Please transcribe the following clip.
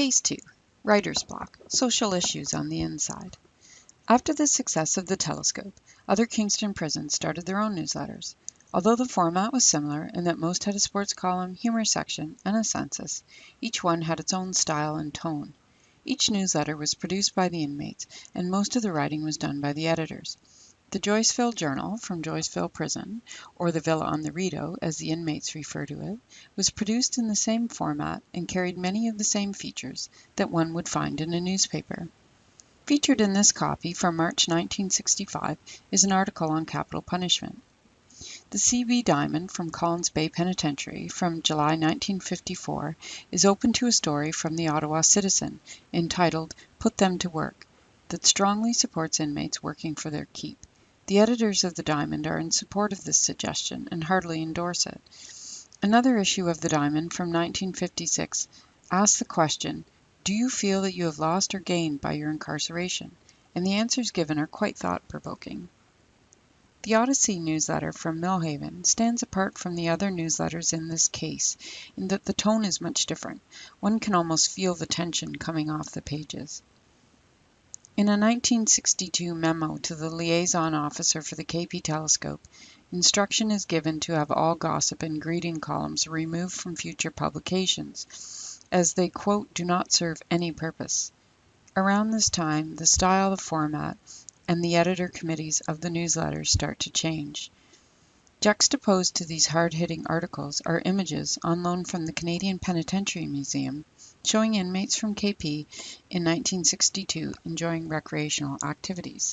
Case 2 Writer's Block Social Issues on the Inside. After the success of the Telescope, other Kingston prisons started their own newsletters. Although the format was similar in that most had a sports column, humor section, and a census, each one had its own style and tone. Each newsletter was produced by the inmates, and most of the writing was done by the editors. The Joyceville Journal, from Joyceville Prison, or the Villa on the Rideau, as the inmates refer to it, was produced in the same format and carried many of the same features that one would find in a newspaper. Featured in this copy from March 1965 is an article on capital punishment. The C.B. Diamond from Collins Bay Penitentiary from July 1954 is open to a story from the Ottawa Citizen, entitled "Put Them to Work," that strongly supports inmates working for their keep. The editors of the Diamond are in support of this suggestion and heartily endorse it. Another issue of the Diamond from 1956 asks the question, "Do you feel that you have lost or gained by your incarceration?" and the answers given are quite thought provoking. The Odyssey newsletter from Millhaven stands apart from the other newsletters in this case in that the tone is much different. One can almost feel the tension coming off the pages. In a 1962 memo to the liaison officer for the KP Telescope, instruction is given to have all gossip and greeting columns removed from future publications, as they quote, "do not serve any purpose." Around this time the style, the format, and the editor committees of the newsletters start to change. Juxtaposed to these hard hitting articles are images on loan from the Canadian Penitentiary Museum showing inmates from KP in 1962 enjoying recreational activities.